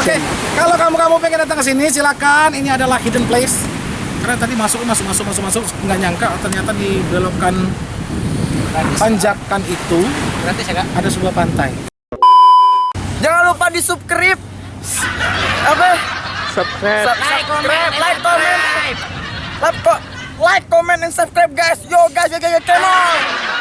Oke, kalau kamu-kamu pengen datang ke sini silakan. Ini adalah hidden place. Karena tadi masuk masuk masuk masuk masuk nggak nyangka ternyata di belokan tanjakan itu Gratis ya kak? ada sebuah pantai. Jangan lupa di subscribe. Apa? Subscribe. Like, comment, like, comment, like, co- like, comment, and subscribe, guys. Yo, guys, yo, yo, yo, come on.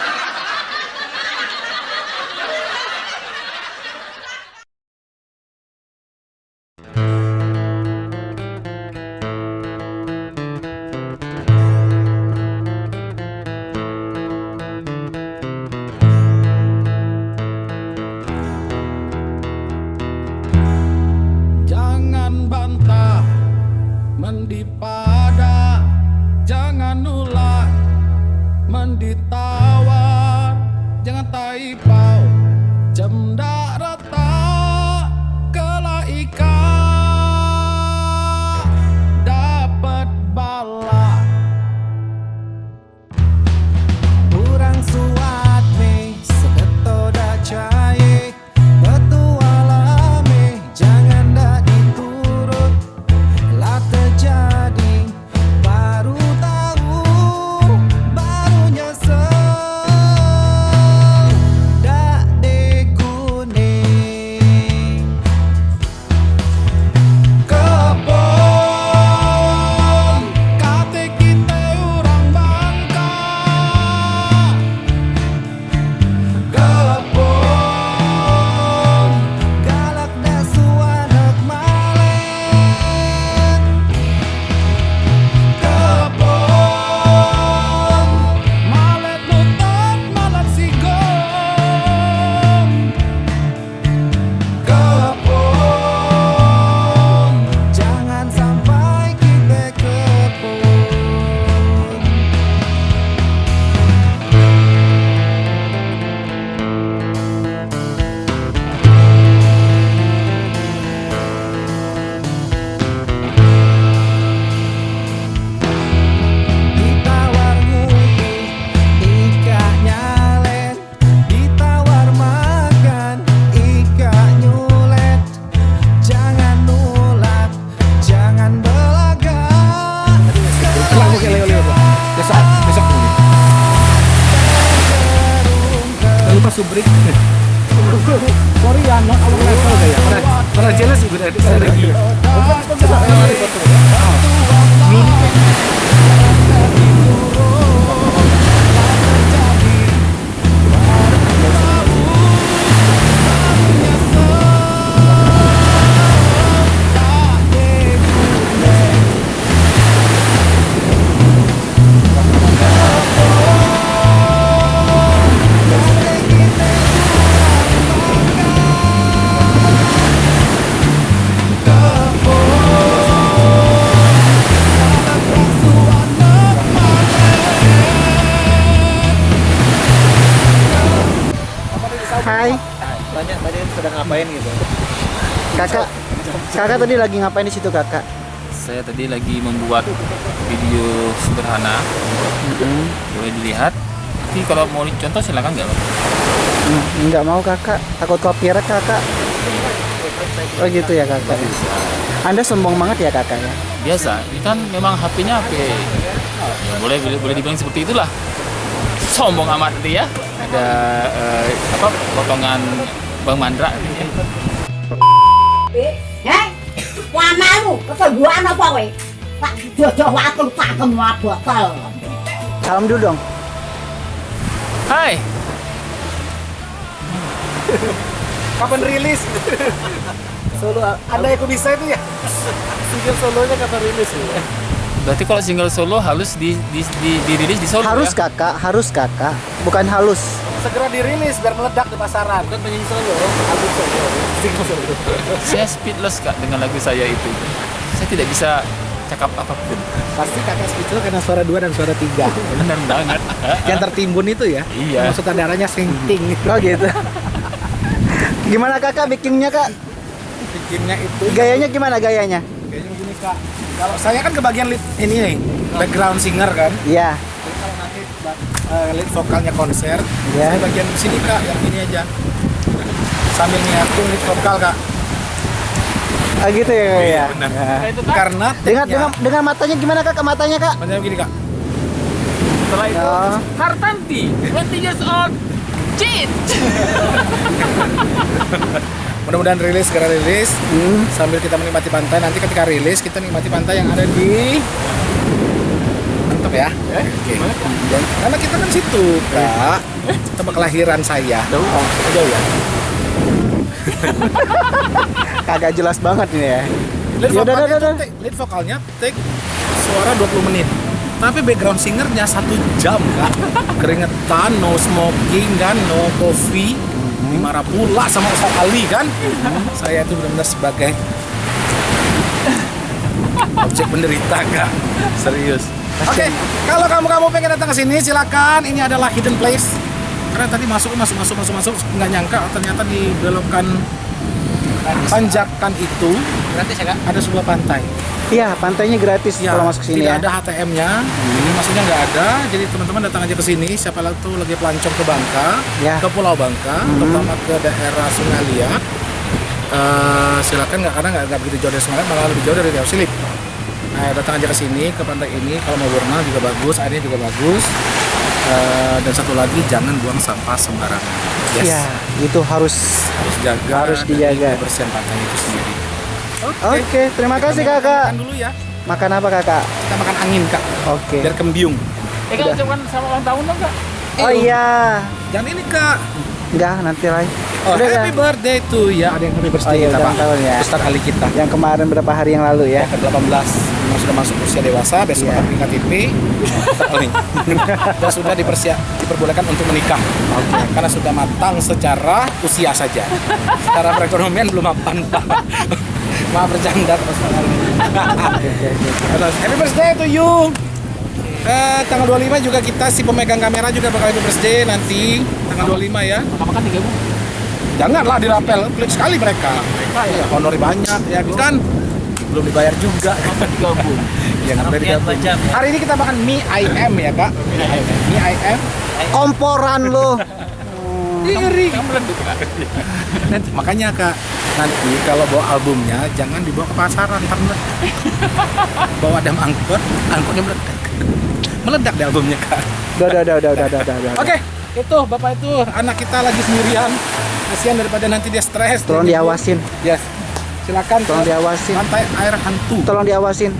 Mendipada Jangan ulah menditawar Subrik. Sorry ya, not our level kayak. Para jelas juga Kakak. Kakak tadi lagi ngapain di situ kakak? Saya tadi lagi membuat video sederhana, boleh dilihat. Tapi kalau mau dicontoh silakan nggak? Hmm, Nggak mau kakak. Takut copyright kakak. Oh gitu ya kakak. Anda sombong banget ya kakak ya? Biasa, ini kan memang HP-nya HP. Ya, boleh boleh boleh dibilang seperti itulah. Sombong amat nanti ya. Ada eh, apa potongan Bang Mandra wamamu, apa jodoh botol. Salam dulu dong. Hai, Kapan rilis? Solo, ada yang bisa itu ya? Single solonya kapan rilis ya? berarti kalau single solo harus di, di, di, dirilis di solo Harus ya? kakak, harus kakak. Bukan halus. Segera dirilis biar meledak di pasaran. Bukan penyanyi solo, album solo. Saya speedless kak dengan lagu saya itu. Saya tidak bisa cakap apa pun. Pasti kakak speechless karena suara dua dan suara tiga. Benar banget. Yang tertimbun itu ya? Iya. Maksud darahnya sinting. Oh gitu. Gimana kakak bikinnya kak? Bikinnya itu Gayanya gimana gayanya? kayaknya gini kak. Kalau saya kan kebagian lead ini nih, background singer kan. Iya. Jadi kalau nanti uh, vokalnya konser, Ya. saya bagian sini kak, yang ini aja. Sambil nyiapin lead vokal kak. Ah gitu ya kak ya. benar. Ya. itu kan Karena Dengan dengan dengan matanya gimana kak? Ke matanya kak? Macam begini kak. setelah itu Oh. Hartanti 20 years old cheat Mudah-mudahan rilis segera rilis Hmm. sambil kita menikmati pantai. Nanti ketika rilis kita nikmati pantai yang ada di ya. Oke. Dan karena kita kan situ kak tempat kelahiran saya. jauh Oh, jauh ya. Kagak jelas banget ini ya. Lead Ya udah, vokalnya, udah, tuh udah. take- lead vokalnya take suara 20 menit. Tapi background singernya satu jam kak. Keringetan, no smoking kan, no coffee. Mhm. Dimarah pula sama Ustaz Ali kan. Saya itu benar-benar sebagai objek penderita kak. Serius. Oke, kalau kamu kamu pengen datang ke sini silakan. Ini adalah hidden place. Karena tadi masuk masuk masuk masuk masuk nggak nyangka ternyata di belokan tanjakan itu Gratis ya kak? ada sebuah pantai. Iya, pantainya gratis Ya, kalau masuk sini tidak ya. ada HTM-nya. Ini maksudnya nggak ada. Jadi teman-teman datang aja ke sini. Siapa tuh lagi pelancong ke Bangka, Ya. ke Pulau Bangka, terutama ke daerah Sungai Liat. Eh, silakan nggak karena nggak begitu jauh dari Sungai malah lebih jauh dari Riau Silip. Nah, datang aja ke sini ke pantai ini. Kalau mau berenang juga bagus, airnya juga bagus. Eh, dan satu lagi jangan buang sampah sembarangan. Yes. Iya, itu harus. Harus jaga. Harus dijaga. Kebersihan pantai itu sendiri. Oke, terima kasih Kita kakak. Makan dulu ya. Makan apa kakak? Kita makan angin kak. Oke. Biar kembiung. eh kak ucapkan selamat ulang tahun dong kak Oh iya. Jangan ini kak. Enggak, nanti lagi. Oh, Udah, happy ya? birthday to ya. Ada yang happy Oh birthday iya, kita, Pak. tahun ya. Ustaz Ali kita. Yang kemarin berapa hari yang lalu ya? Yang ke-18 memang sudah masuk usia dewasa, besok Iya. akan beli KTP. Dan sudah dipersiap diperbolehkan untuk menikah. Karena sudah matang secara usia saja. Secara perekonomian belum mapan, Pak. Maaf bercanda Pak happy birthday to you. Eh, tanggal 25 juga kita si pemegang kamera juga bakal happy birthday nanti tanggal 25 ya. makan tiga bu Janganlah dirapel, pelit sekali mereka. Ya, honori banyak, ya kan? Belum dibayar juga. tiga bu Ya, nggak boleh digabung. Hari ini kita makan mie IM ya, Kak. Mie IM. Komporan lo. Iri. Nanti, makanya, Kak, nanti kalau bawa albumnya jangan dibawa ke pasaran karena bawa dam angkot, angkotnya meledak. Meledak deh albumnya, Kak. Udah, udah, udah, udah, udah, udah, udah, udah. Oke, itu Bapak itu anak kita lagi sendirian. Kasihan daripada nanti dia stres. Tolong dia diawasin. Yes. Silakan Tolong ke diawasin. Pantai air hantu. Tolong diawasin.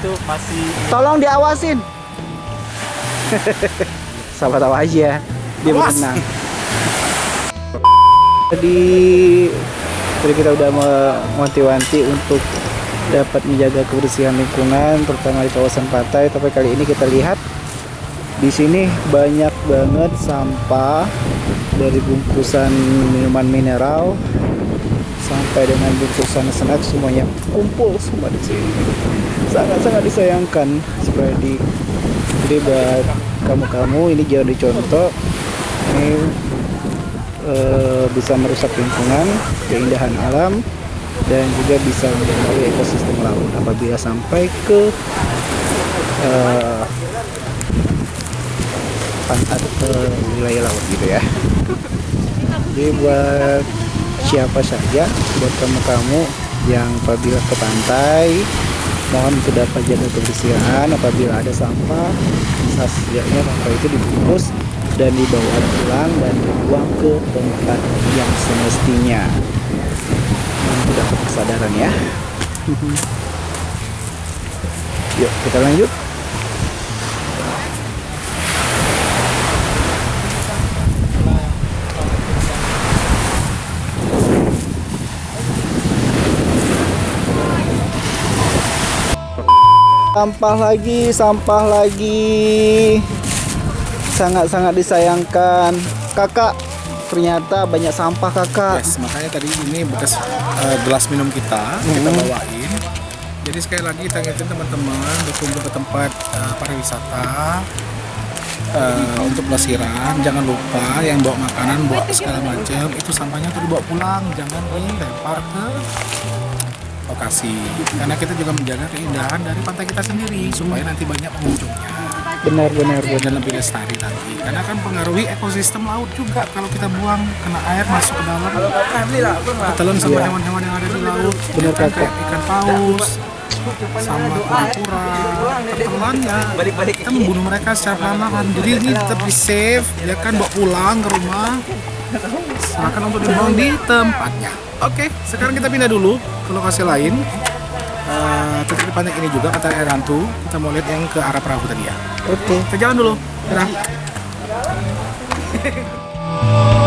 itu masih Tolong diawasin. Sabar tahu aja. Dia Awas. berenang. Jadi tadi kita udah mewanti-wanti untuk dapat menjaga kebersihan lingkungan, terutama di kawasan pantai. Tapi kali ini kita lihat di sini banyak banget sampah dari bungkusan minuman mineral sampai dengan bungkusan snack semuanya kumpul semua di sini. Sangat-sangat disayangkan supaya di jadi buat kamu-kamu ini jangan dicontoh ini eh, bisa merusak lingkungan, keindahan alam dan juga bisa mengganggu ekosistem laut apabila sampai ke eh, pantai ke wilayah laut gitu ya. Jadi buat siapa saja, buat kamu-kamu yang apabila ke pantai, mohon untuk dapat jaga kebersihan. Apabila ada sampah, bisa setidaknya sampah itu dibungkus dan dibawa pulang dan dibuang ke tempat yang semestinya. Mohon dapat kesadaran ya. Yuk kita lanjut. Sampah lagi, sampah lagi. Sangat-sangat disayangkan. Kakak, ternyata banyak sampah kakak. Yes, makanya tadi ini bekas eh, gelas minum kita kita bawain. Jadi sekali lagi kita ingetin teman-teman berkunjung ke tempat eh, pariwisata eh, untuk pelesiran. Jangan lupa yang bawa makanan, bawa segala macam itu sampahnya tuh dibawa pulang, jangan dilempar ke lokasi. Karena kita juga menjaga keindahan dari pantai kita sendiri supaya nanti banyak pengunjungnya. benar benar. Benar dan lebih lestari lagi. Karena kan pengaruhi ekosistem laut juga. Kalau kita buang kena air masuk ke dalam ketelan sama Iya. hewan-hewan yang ada di laut. Benar, kayak ikan paus sama kura-kura ketelannya. Kita membunuh mereka secara perlahan jadi ini tetap di save ya kan bawa pulang ke rumah silakan untuk dibuang di tempatnya oke sekarang kita pindah dulu ke lokasi lain Eh, tetap di pantai ini juga pantai air hantu kita mau lihat yang ke arah perahu tadi ya oke kita jalan dulu. Dadah.